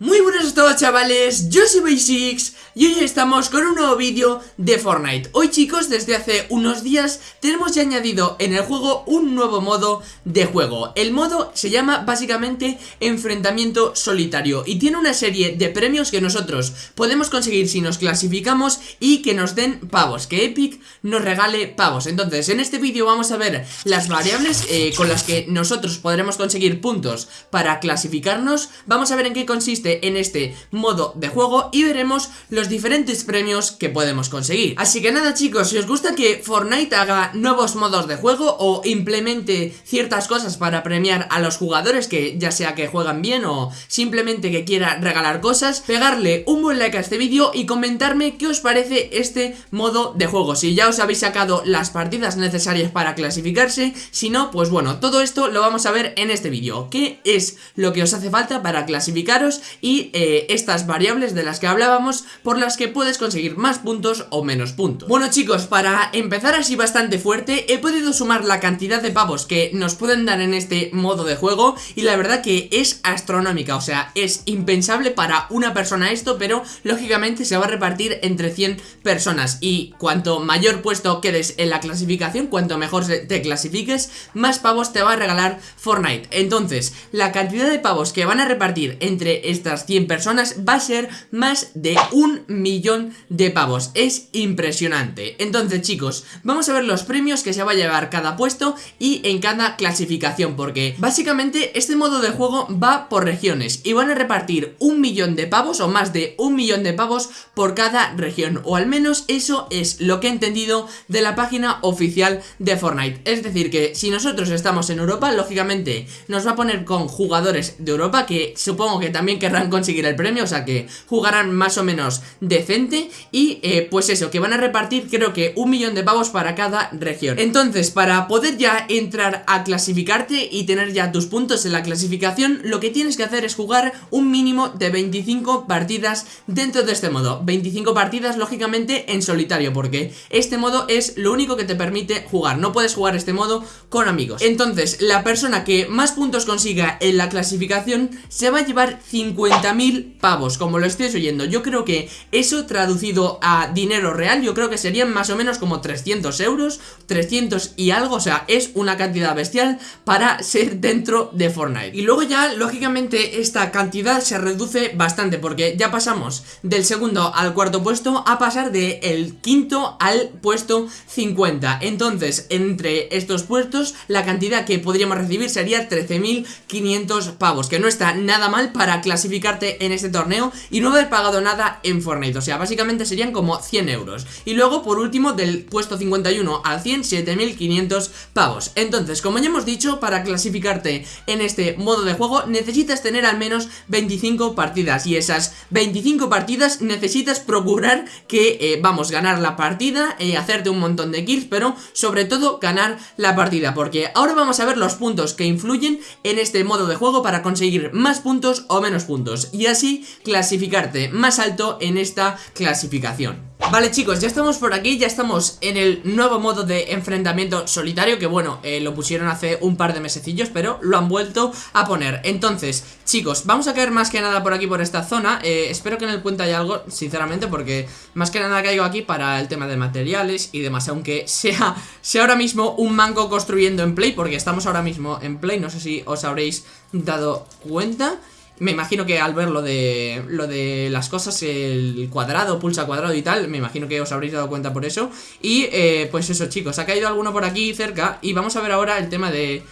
Muy todos chavales, yo soy Basics y hoy estamos con un nuevo vídeo de Fortnite. Hoy chicos, desde hace unos días tenemos ya añadido en el juego un nuevo modo de juego. El modo se llama básicamente enfrentamiento solitario Y tiene una serie de premios que nosotros podemos conseguir si nos clasificamos y que nos den pavos Que Epic nos regale pavos. Entonces en este vídeo vamos a ver las variables eh, con las que nosotros podremos conseguir puntos para clasificarnos. Vamos a ver en qué consiste en este modo de juego y veremos los diferentes premios que podemos conseguir. Así que nada chicos, si os gusta que Fortnite haga nuevos modos de juego o implemente ciertas cosas para premiar a los jugadores que ya sea que juegan bien o simplemente que quiera regalar cosas, pegarle un buen like a este vídeo y comentarme qué os parece este modo de juego. Si ya os habéis sacado las partidas necesarias para clasificarse, si no, pues bueno, todo esto lo vamos a ver en este vídeo. ¿Qué es lo que os hace falta para clasificaros y eh, estas variables de las que hablábamos por las que puedes conseguir más puntos o menos puntos. Bueno chicos, para empezar así bastante fuerte he podido sumar la cantidad de pavos que nos pueden dar en este modo de juego y la verdad que es astronómica, o sea, es impensable para una persona esto, pero lógicamente se va a repartir entre 100 personas y cuanto mayor puesto quedes en la clasificación, cuanto mejor te clasifiques, más pavos te va a regalar Fortnite. Entonces, la cantidad de pavos que van a repartir entre estas 100 personas va a ser más de un millón de pavos. Es impresionante. Entonces chicos, vamos a ver los premios que se va a llevar cada puesto y en cada clasificación Porque básicamente este modo de juego va por regiones Y van a repartir un millón de pavos o más de un millón de pavos por cada región O al menos eso es lo que he entendido de la página oficial de Fortnite. Es decir que si nosotros estamos en Europa, lógicamente nos va a poner con jugadores de Europa Que supongo que también querrán conseguir el premio, o sea que jugarán más o menos decente y eh, pues eso, que van a repartir creo que un millón de pavos para cada región. Entonces, para poder ya entrar a clasificarte y tener ya tus puntos en la clasificación, lo que tienes que hacer es jugar un mínimo de 25 partidas dentro de este modo. 25 partidas, lógicamente, en solitario, porque este modo es lo único que te permite jugar. No puedes jugar este modo con amigos. Entonces, la persona que más puntos consiga en la clasificación se va a llevar 50 pavos, como lo estés oyendo. Yo creo que eso traducido a dinero real Yo creo que serían más o menos como 300 euros 300 y algo, o sea, es una cantidad bestial para ser dentro de Fortnite. Y luego ya, lógicamente, esta cantidad se reduce bastante Porque ya pasamos del segundo al cuarto puesto A pasar del quinto al puesto 50 Entonces, entre estos puestos, la cantidad que podríamos recibir sería 13.500 pavos Que no está nada mal para clasificar en este torneo y no haber pagado nada en Fortnite. O sea, básicamente serían como 100 euros. Y luego, por último, del puesto 51 al 100, 7500 pavos. Entonces, como ya hemos dicho, para clasificarte en este modo de juego necesitas tener al menos 25 partidas. Y esas 25 partidas necesitas procurar que, eh, vamos, ganar la partida, eh, hacerte un montón de kills Pero sobre todo ganar la partida. Porque ahora vamos a ver los puntos que influyen en este modo de juego para conseguir más puntos o menos puntos. Y así clasificarte más alto en esta clasificación. Vale chicos, ya estamos por aquí, ya estamos en el nuevo modo de enfrentamiento solitario Que bueno, eh, lo pusieron hace un par de mesecillos, pero lo han vuelto a poner. Entonces, chicos, vamos a caer más que nada por aquí, por esta zona. Eh, Espero que en el puente haya algo, sinceramente, porque más que nada caigo aquí para el tema de materiales y demás Aunque sea, sea ahora mismo un manco construyendo en Play, porque estamos ahora mismo en Play No sé si os habréis dado cuenta me imagino que al ver lo de, lo de las cosas, el cuadrado, pulsa cuadrado y tal, me imagino que os habréis dado cuenta por eso. Y eh, pues eso chicos, ha caído alguno por aquí cerca y vamos a ver ahora el tema de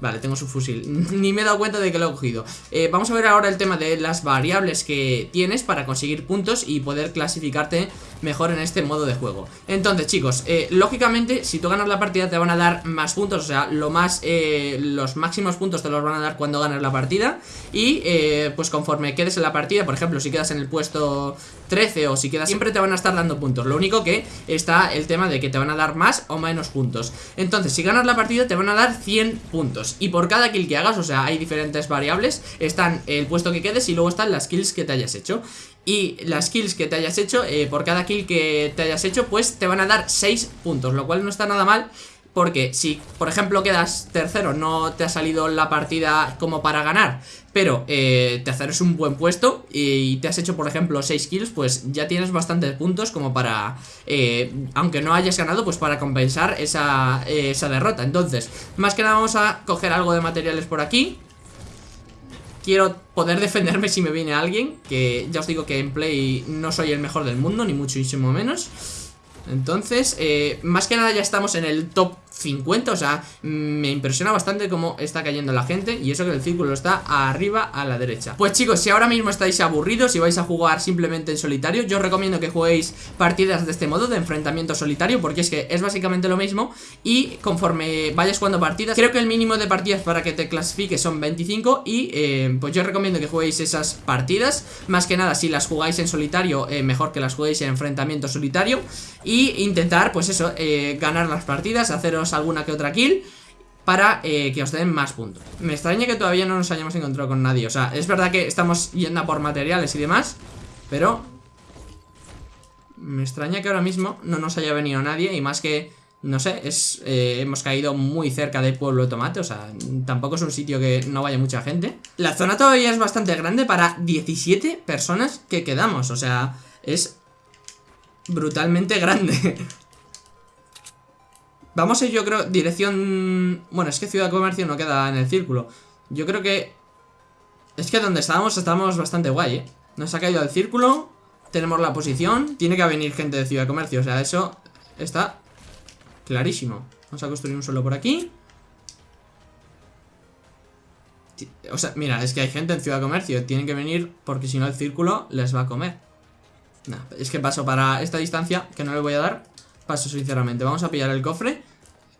Vale, tengo su fusil. Ni me he dado cuenta de que lo he cogido. Eh, vamos a ver ahora el tema de las variables que tienes para conseguir puntos y poder clasificarte mejor en este modo de juego. Entonces, chicos, eh, lógicamente, si tú ganas la partida te van a dar más puntos, o sea, lo más, eh, los máximos puntos te los van a dar cuando ganas la partida. Y, pues conforme quedes en la partida, por ejemplo, si quedas en el puesto 13 o si quedas siempre te van a estar dando puntos. Lo único que está el tema de que te van a dar más o menos puntos. Entonces, si ganas la partida te van a dar 100 puntos. Y por cada kill que hagas, o sea, hay diferentes variables Están el puesto que quedes y luego están las kills que te hayas hecho y las kills que te hayas hecho, eh, por cada kill que te hayas hecho, pues te van a dar 6 puntos, lo cual no está nada mal Porque si, por ejemplo, quedas tercero No te ha salido la partida como para ganar Pero eh, tercero es un buen puesto Y te has hecho, por ejemplo, 6 kills Pues ya tienes bastantes puntos como para eh, Aunque no hayas ganado, pues para compensar esa, esa derrota. Entonces, más que nada vamos a coger algo de materiales por aquí quiero poder defenderme si me viene alguien Que ya os digo que en play no soy el mejor del mundo, ni muchísimo menos. Entonces, eh, más que nada ya estamos en el top 50, o sea, me impresiona bastante cómo está cayendo la gente Y eso que el círculo está arriba a la derecha. Pues chicos, si ahora mismo estáis aburridos y vais a jugar simplemente en solitario Yo recomiendo que juguéis partidas de este modo, de enfrentamiento solitario Porque es que es básicamente lo mismo Y conforme vayas jugando partidas, creo que el mínimo de partidas para que te clasifiques son 25 Y eh, pues yo recomiendo que juguéis esas partidas. Más que nada, si las jugáis en solitario, eh, mejor que las juguéis en enfrentamiento solitario Y intentar, pues eso, eh, ganar las partidas, haceros alguna que otra kill para eh, que os den más puntos. Me extraña que todavía no nos hayamos encontrado con nadie. O sea, es verdad que estamos yendo por materiales y demás Pero Me extraña que ahora mismo no nos haya venido nadie Y más que, no sé, es eh, hemos caído muy cerca del pueblo de Tomate. O sea, tampoco es un sitio que no vaya mucha gente. La zona todavía es bastante grande para 17 personas que quedamos. O sea, es brutalmente grande Vamos a ir, yo creo, dirección... Bueno, es que Ciudad Comercio no queda en el círculo. Yo creo que... Es que donde estábamos, estábamos bastante guay, ¿eh? Nos ha caído el círculo, tenemos la posición, tiene que venir gente de Ciudad Comercio, o sea, eso está clarísimo. Vamos a construir un suelo por aquí. O sea, mira, es que hay gente en Ciudad Comercio, tienen que venir porque si no el círculo les va a comer. Nah, es que paso para esta distancia, que no le voy a dar, paso sinceramente. Vamos a pillar el cofre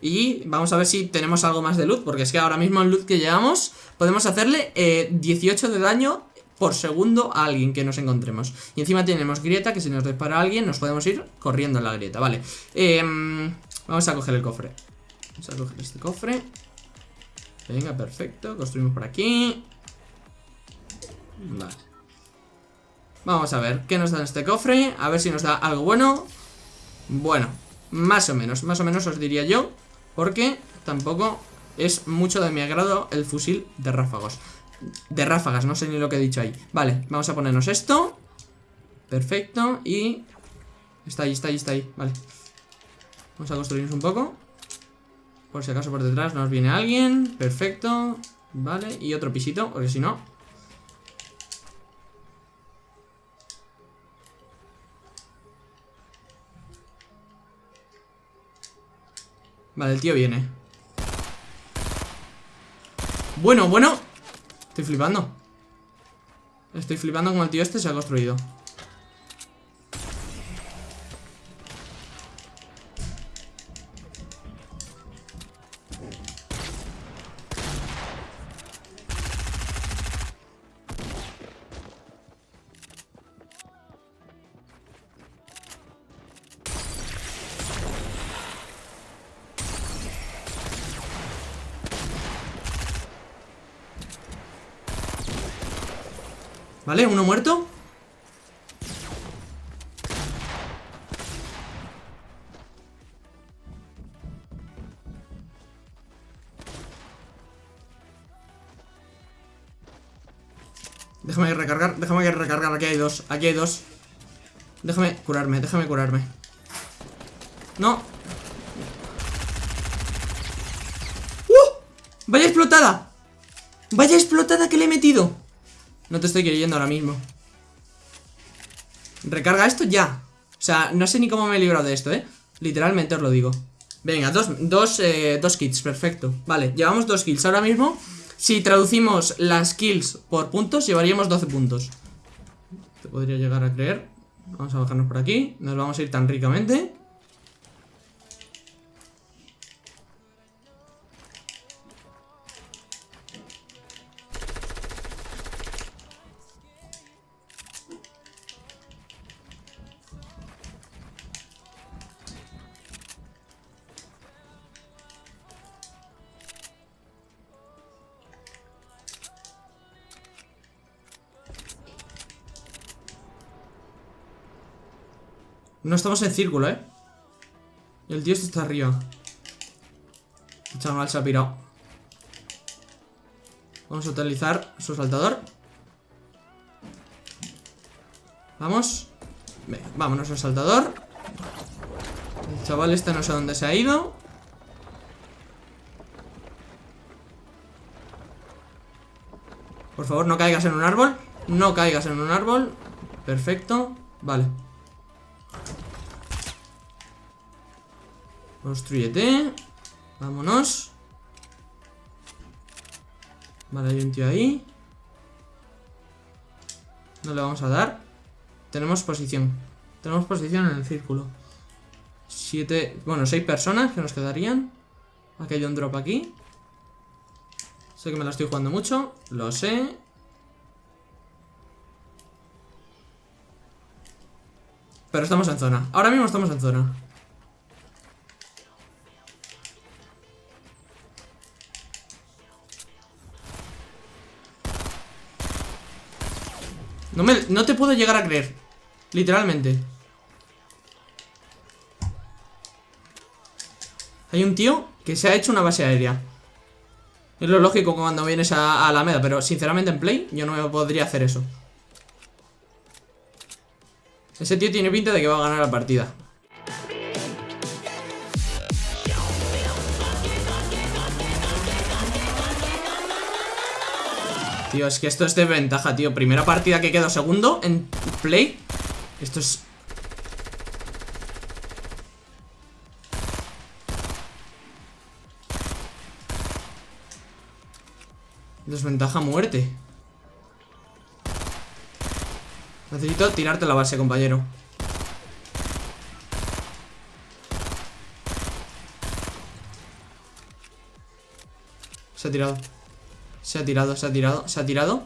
y vamos a ver si tenemos algo más de loot Porque es que ahora mismo en loot que llevamos Podemos hacerle 18 eh, de daño por segundo a alguien que nos encontremos. Y encima tenemos grieta que si nos dispara alguien Nos podemos ir corriendo en la grieta, vale. Em, Vamos a coger el cofre. Vamos a coger este cofre. Venga, perfecto, construimos por aquí. Vale. Vamos a ver qué nos da en este cofre A ver si nos da algo bueno. Bueno, más o menos, más o menos os diría yo porque tampoco es mucho de mi agrado el fusil de ráfagos. De ráfagas, no sé ni lo que he dicho ahí. Vale, vamos a ponernos esto. Perfecto, y... Está ahí, está ahí, está ahí, vale. Vamos a construirnos un poco. Por si acaso por detrás nos viene alguien. Perfecto. Vale, y otro pisito, porque si no... Vale, el tío viene. Bueno, bueno. Estoy flipando. Estoy flipando como el tío este se ha construido ¿Vale? Uno muerto Déjame recargar, déjame recargar, aquí hay dos, aquí hay dos Déjame curarme, déjame curarme No ¡Uh! ¡Vaya explotada! ¡Vaya explotada que le he metido! No te estoy queriendo ahora mismo. Recarga esto ya. O sea, no sé ni cómo me he librado de esto, ¿eh? Literalmente os lo digo. Venga, dos, dos, eh, dos kits, perfecto. Vale, llevamos dos kills ahora mismo. Si traducimos las kills por puntos Llevaríamos 12 puntos. Te podría llegar a creer. Vamos a bajarnos por aquí. Nos vamos a ir tan ricamente No estamos en círculo, ¿eh? El tío este está arriba El chaval se ha pirado. Vamos a utilizar su saltador. Vamos. Venga, vámonos al saltador. El chaval este no sé dónde se ha ido. Por favor, no caigas en un árbol. No caigas en un árbol. Perfecto. Vale. Construyete. Vámonos. Vale, hay un tío ahí. No le vamos a dar. Tenemos posición. Tenemos posición en el círculo. Siete... Bueno, seis personas que nos quedarían. Aquí hay un drop aquí. Sé que me la estoy jugando mucho. Lo sé. Pero estamos en zona. Ahora mismo estamos en zona. No, me, no te puedo llegar a creer. Literalmente. Hay un tío que se ha hecho una base aérea. Es lo lógico cuando vienes a, a Alameda Pero sinceramente en Play yo no me podría hacer eso. Ese tío tiene pinta de que va a ganar la partida Tío, es que esto es de ventaja, tío. Primera partida que quedo segundo en play. Esto es... Desventaja muerte. Necesito tirarte la base, compañero. Se ha tirado se ha tirado, se ha tirado, se ha tirado.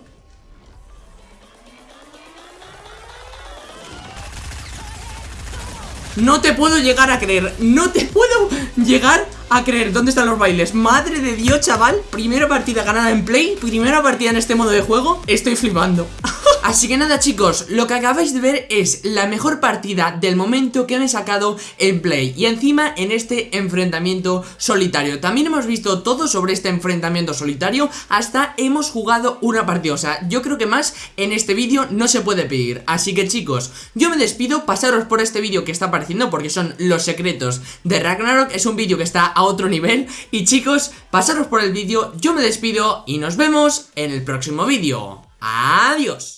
No te puedo llegar a creer No te puedo llegar a creer. ¿Dónde están los bailes? Madre de Dios, chaval. Primera partida ganada en play Primera partida en este modo de juego. Estoy flipando Así que nada chicos, lo que acabáis de ver es la mejor partida del momento que he sacado en Play. Y encima en este enfrentamiento solitario. También hemos visto todo sobre este enfrentamiento solitario. Hasta hemos jugado una partida. O sea, yo creo que más en este vídeo no se puede pedir. Así que chicos, yo me despido. Pasaros por este vídeo que está apareciendo Porque son los secretos de Ragnarok. Es un vídeo que está a otro nivel. Y chicos, pasaros por el vídeo. Yo me despido y nos vemos en el próximo vídeo. Adiós